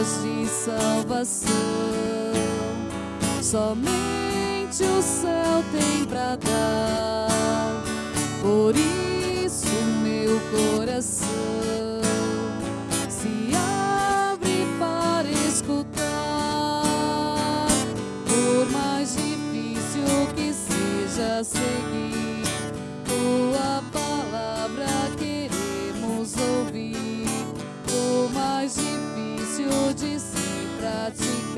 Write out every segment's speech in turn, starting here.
de salvação. Somente o céu tem pra dar. Por isso meu coração se abre para escutar. Por mais difícil que seja seguir,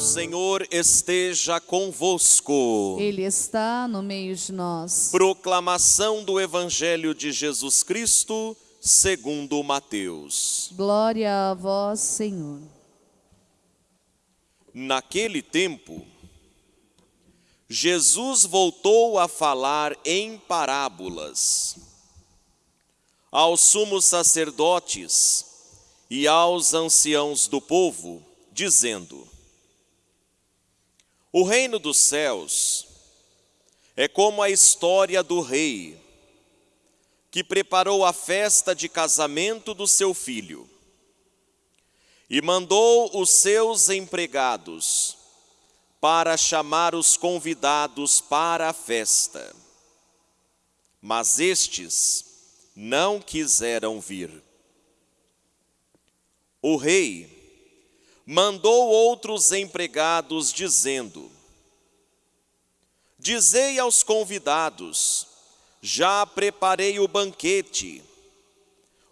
Senhor esteja convosco. Ele está no meio de nós. Proclamação do Evangelho de Jesus Cristo, segundo Mateus. Glória a vós, Senhor. Naquele tempo, Jesus voltou a falar em parábolas aos sumos sacerdotes e aos anciãos do povo, dizendo: O reino dos céus é como a história do rei que preparou a festa de casamento do seu filho e mandou os seus empregados para chamar os convidados para a festa. Mas estes não quiseram vir. O rei mandou outros empregados, dizendo: Dizei aos convidados: Já preparei o banquete,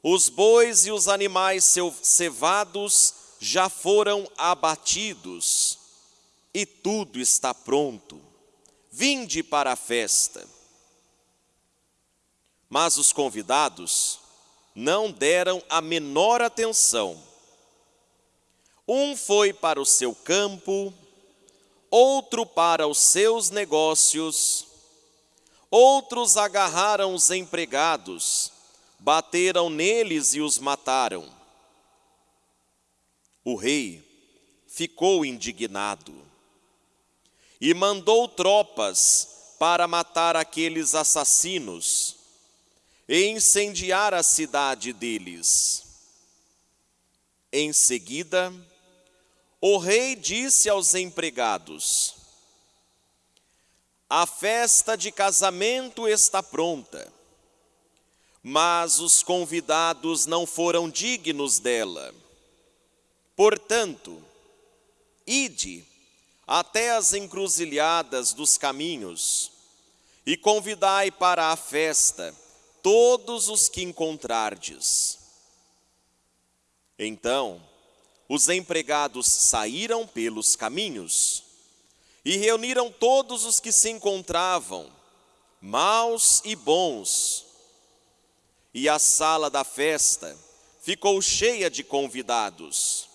os bois e os animais cevados já foram abatidos, e tudo está pronto. Vinde para a festa. Mas os convidados não deram a menor atenção. Um foi para o seu campo, outro para os seus negócios, outros agarraram os empregados, bateram neles e os mataram. O rei ficou indignado e mandou tropas para matar aqueles assassinos e incendiar a cidade deles. Em seguida, o rei disse aos empregados: A festa de casamento está pronta, mas os convidados não foram dignos dela. Portanto, ide até as encruzilhadas dos caminhos e convidai para a festa todos os que encontrardes. Então, os empregados saíram pelos caminhos e reuniram todos os que se encontravam, maus e bons. E a sala da festa ficou cheia de convidados.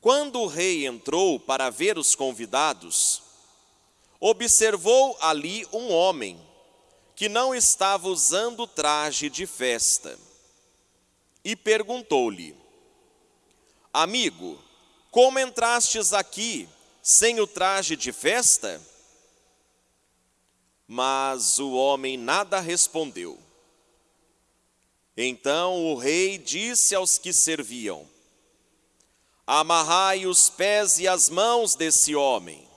Quando o rei entrou para ver os convidados, observou ali um homem que não estava usando traje de festa e perguntou-lhe: Amigo, como entrastes aqui sem o traje de festa? Mas o homem nada respondeu. Então o rei disse aos que serviam: Amarrai os pés e as mãos desse homem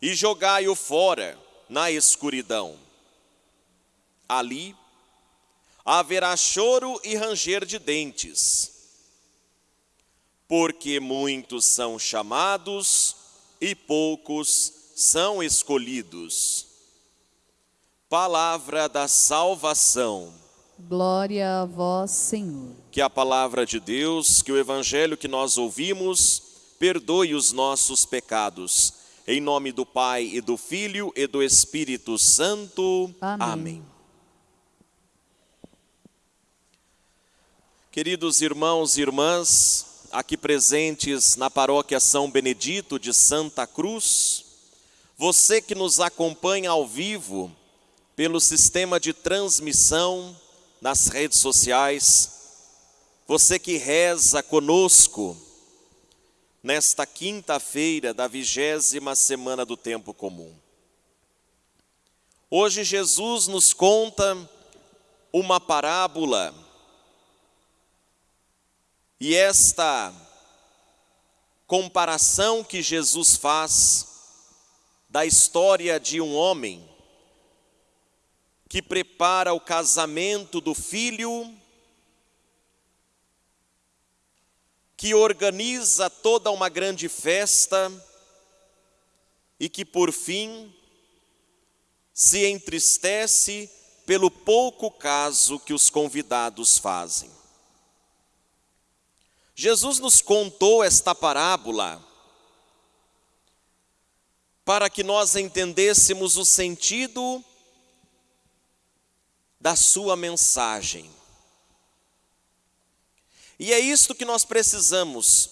e jogai-o fora na escuridão. Ali haverá choro e ranger de dentes, porque muitos são chamados e poucos são escolhidos. Palavra da salvação. Glória a vós, Senhor. Que a palavra de Deus, que o evangelho que nós ouvimos, perdoe os nossos pecados. Em nome do Pai e do Filho e do Espírito Santo. Amém. Amém. Queridos irmãos e irmãs, aqui presentes na paróquia São Benedito de Santa Cruz, você que nos acompanha ao vivo pelo sistema de transmissão nas redes sociais, você que reza conosco nesta quinta-feira da vigésima semana do tempo comum. Hoje Jesus nos conta uma parábola e esta comparação que Jesus faz da história de um homem que prepara o casamento do filho, que organiza toda uma grande festa e que por fim se entristece pelo pouco caso que os convidados fazem. Jesus nos contou esta parábola para que nós entendêssemos o sentido da sua mensagem. E é isto que nós precisamos,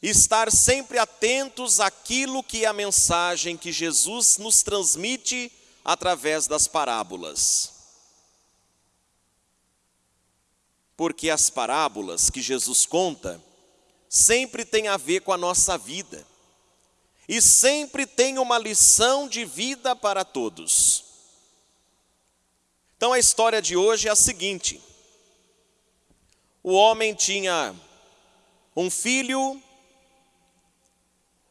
estar sempre atentos àquilo que é a mensagem que Jesus nos transmite através das parábolas. Porque as parábolas que Jesus conta sempre têm a ver com a nossa vida e sempre tem uma lição de vida para todos. Então a história de hoje é a seguinte: o homem tinha um filho,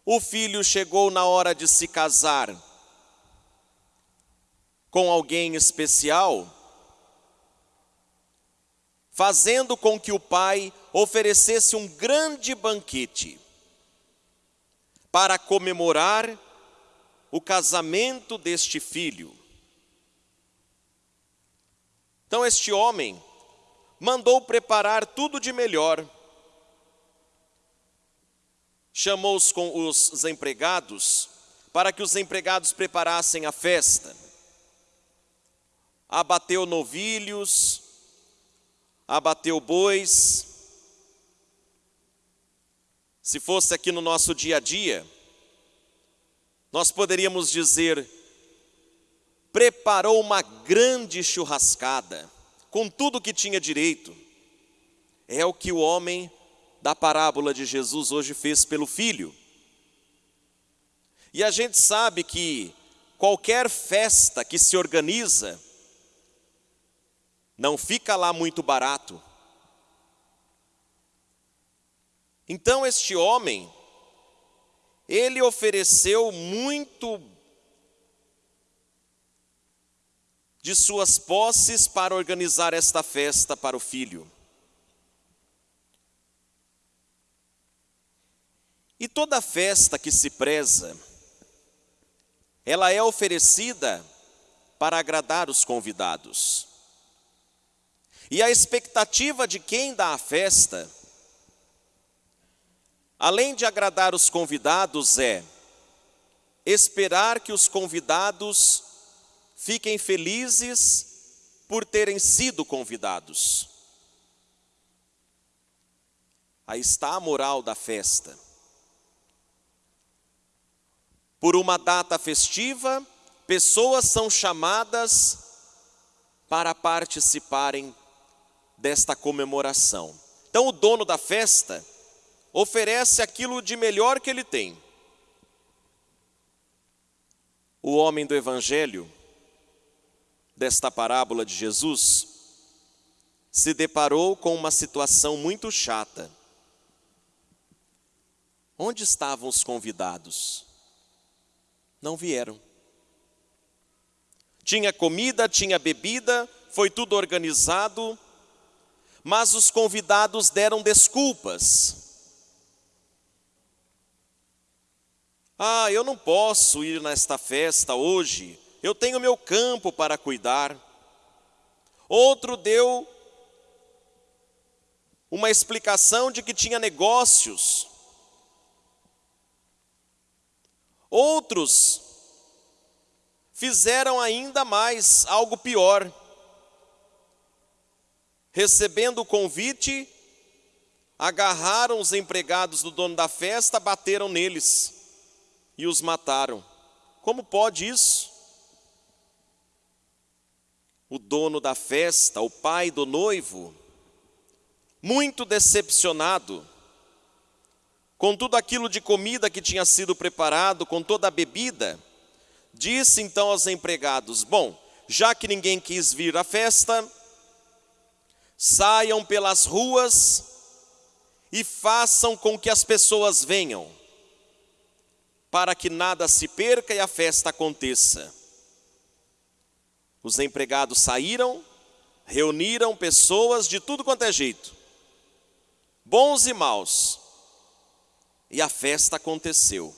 o filho chegou na hora de se casar com alguém especial fazendo com que o pai oferecesse um grande banquete para comemorar o casamento deste filho. Então, este homem mandou preparar tudo de melhor, chamou os, com os empregados para que os empregados preparassem a festa, abateu novilhos, abateu bois. Se fosse aqui no nosso dia a dia, nós poderíamos dizer: preparou uma grande churrascada, com tudo que tinha direito. É o que o homem da parábola de Jesus hoje fez pelo filho. E a gente sabe que qualquer festa que se organiza, não fica lá muito barato. Então este homem, ele ofereceu muito de suas posses para organizar esta festa para o filho. E toda festa que se preza, ela é oferecida para agradar os convidados. E a expectativa de quem dá a festa, além de agradar os convidados, é esperar que os convidados fiquem felizes por terem sido convidados. Aí está a moral da festa. Por uma data festiva, pessoas são chamadas para participarem desta comemoração. Então, o dono da festa oferece aquilo de melhor que ele tem. O homem do Evangelho, desta parábola de Jesus, se deparou com uma situação muito chata. Onde estavam os convidados? Não vieram. Tinha comida, tinha bebida, foi tudo organizado, mas os convidados deram desculpas. Ah, eu não posso ir nesta festa hoje, eu tenho meu campo para cuidar. Outro deu uma explicação de que tinha negócios. Outros fizeram ainda mais, algo pior recebendo o convite, agarraram os empregados do dono da festa, bateram neles e os mataram. Como pode isso? O dono da festa, o pai do noivo, muito decepcionado com tudo aquilo de comida que tinha sido preparado, com toda a bebida, disse então aos empregados: Bom, já que ninguém quis vir à festa, saiam pelas ruas e façam com que as pessoas venham, para que nada se perca e a festa aconteça. Os empregados saíram, reuniram pessoas de tudo quanto é jeito, bons e maus, e a festa aconteceu.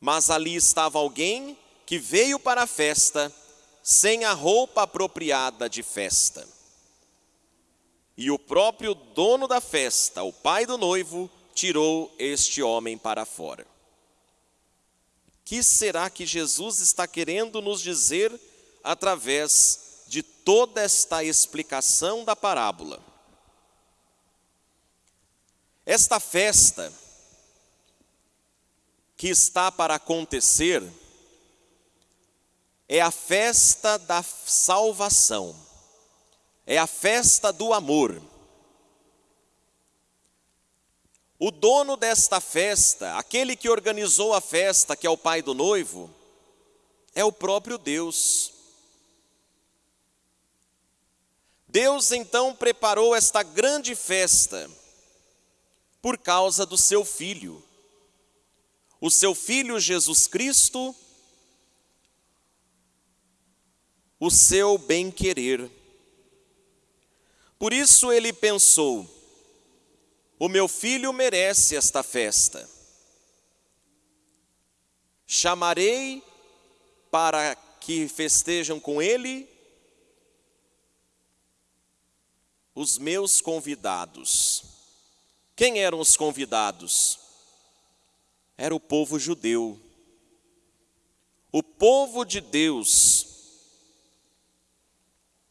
Mas ali estava alguém que veio para a festa sem a roupa apropriada de festa. E o próprio dono da festa, o pai do noivo, tirou este homem para fora. Que será que Jesus está querendo nos dizer através de toda esta explicação da parábola? Esta festa que está para acontecer é a festa da salvação é a festa do amor. O dono desta festa, aquele que organizou a festa, que é o pai do noivo, é o próprio Deus. Deus então preparou esta grande festa por causa do seu filho. O seu filho Jesus Cristo, o seu bem-querer. Por isso ele pensou: o meu filho merece esta festa. Chamarei para que festejam com ele os meus convidados. Quem eram os convidados? Era o povo judeu. O povo de Deus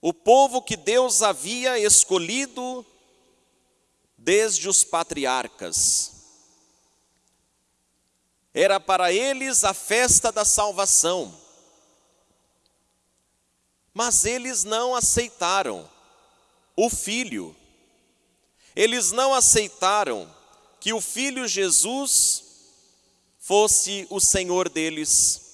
o povo que Deus havia escolhido desde os patriarcas. Era para eles a festa da salvação. Mas eles não aceitaram o filho. Eles não aceitaram que o filho Jesus fosse o Senhor deles.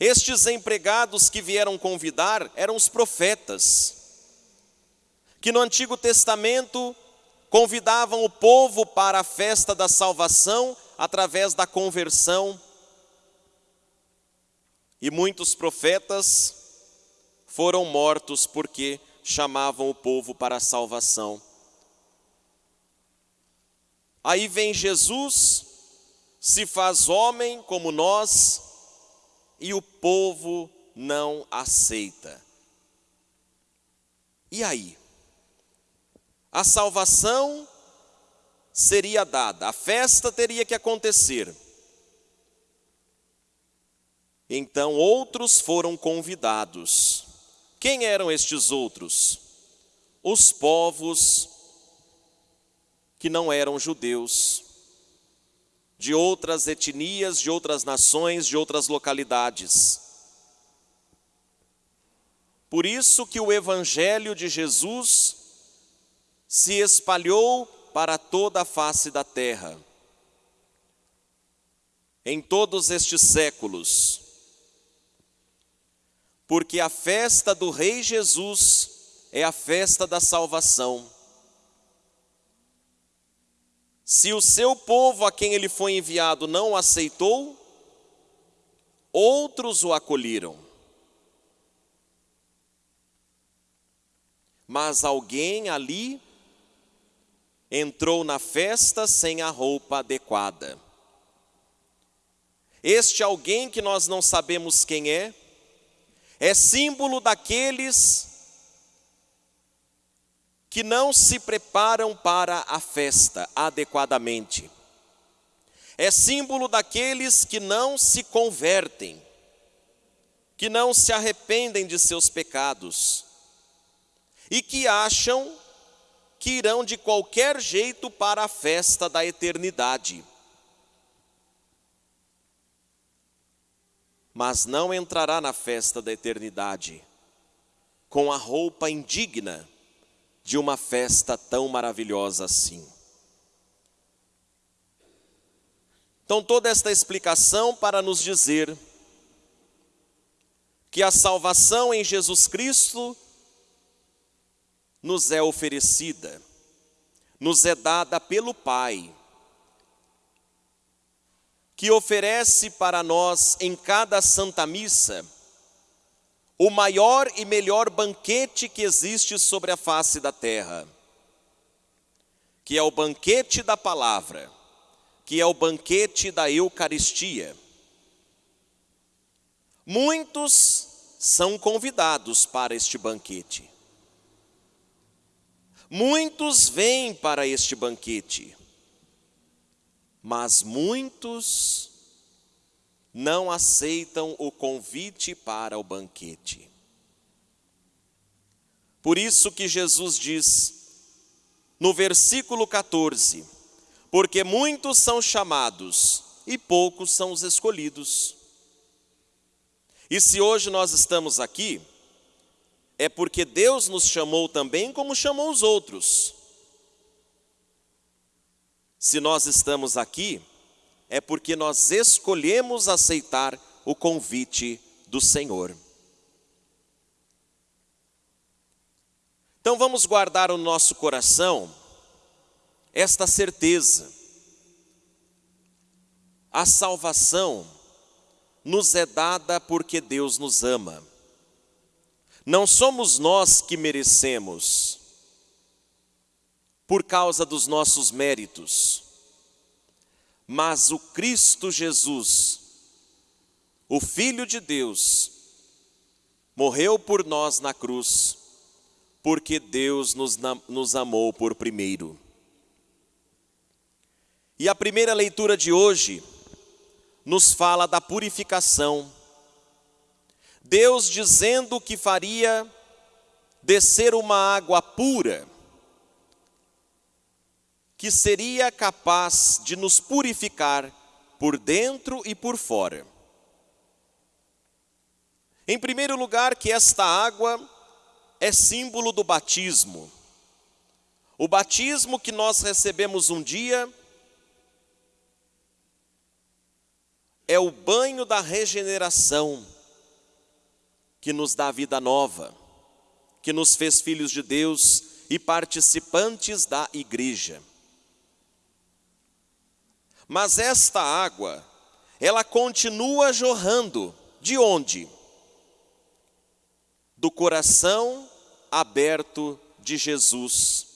Estes empregados que vieram convidar eram os profetas, que no Antigo Testamento convidavam o povo para a festa da salvação através da conversão. E muitos profetas foram mortos porque chamavam o povo para a salvação. Aí vem Jesus, se faz homem como nós, e o povo não aceita. E aí? A salvação seria dada, a festa teria que acontecer. Então outros foram convidados. Quem eram estes outros? Os povos que não eram judeus de outras etnias, de outras nações, de outras localidades. Por isso que o evangelho de Jesus se espalhou para toda a face da terra. Em todos estes séculos. Porque a festa do Rei Jesus é a festa da salvação. Se o seu povo a quem ele foi enviado não o aceitou, outros o acolheram. Mas alguém ali entrou na festa sem a roupa adequada. Este alguém que nós não sabemos quem é, é símbolo daqueles que não se preparam para a festa adequadamente. É símbolo daqueles que não se convertem, que não se arrependem de seus pecados, e que acham que irão de qualquer jeito para a festa da eternidade. Mas não entrará na festa da eternidade com a roupa indigna de uma festa tão maravilhosa assim. Então, toda esta explicação para nos dizer que a salvação em Jesus Cristo nos é oferecida, nos é dada pelo Pai, que oferece para nós em cada Santa Missa o maior e melhor banquete que existe sobre a face da terra, que é o banquete da palavra, que é o banquete da Eucaristia. Muitos são convidados para este banquete. Muitos vêm para este banquete, mas muitos não aceitam o convite para o banquete. Por isso que Jesus diz no versículo 14: Porque muitos são chamados e poucos são os escolhidos. E se hoje nós estamos aqui, é porque Deus nos chamou também como chamou os outros. Se nós estamos aqui, é porque nós escolhemos aceitar o convite do Senhor. Então vamos guardar o nosso coração esta certeza. A salvação nos é dada porque Deus nos ama. Não somos nós que merecemos, por causa dos nossos méritos, mas o Cristo Jesus, o Filho de Deus, morreu por nós na cruz, porque Deus nos, nos amou por primeiro. E a primeira leitura de hoje nos fala da purificação Deus dizendo que faria descer uma água pura, que seria capaz de nos purificar por dentro e por fora. Em primeiro lugar, que esta água é símbolo do batismo. O batismo que nós recebemos um dia é o banho da regeneração que nos dá vida nova, que nos fez filhos de Deus e participantes da igreja. Mas esta água, ela continua jorrando, de onde? Do coração aberto de Jesus.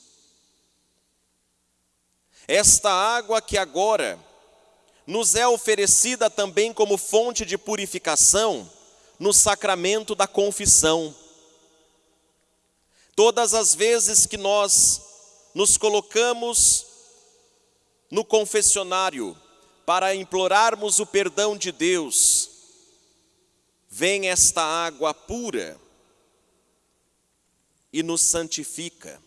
Esta água que agora nos é oferecida também como fonte de purificação, no sacramento da confissão. Todas as vezes que nós nos colocamos no confessionário para implorarmos o perdão de Deus, vem esta água pura e nos santifica,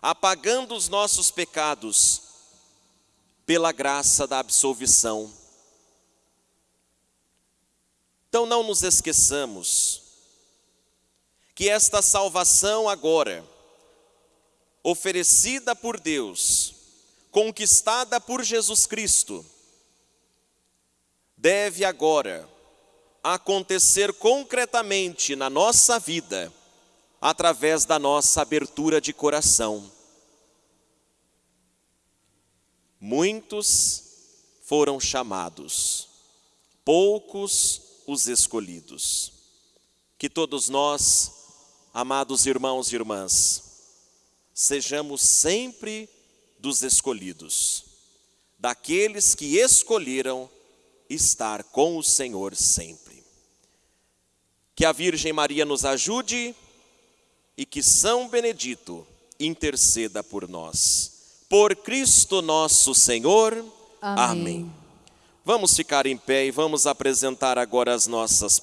apagando os nossos pecados pela graça da absolvição. Então não nos esqueçamos que esta salvação agora, oferecida por Deus, conquistada por Jesus Cristo, deve agora acontecer concretamente na nossa vida, através da nossa abertura de coração. Muitos foram chamados, poucos os escolhidos. Que todos nós, amados irmãos e irmãs, sejamos sempre dos escolhidos, daqueles que escolheram estar com o Senhor sempre. Que a Virgem Maria nos ajude e que São Benedito interceda por nós. Por Cristo nosso Senhor. Amém. Amém. Vamos ficar em pé e vamos apresentar agora as nossas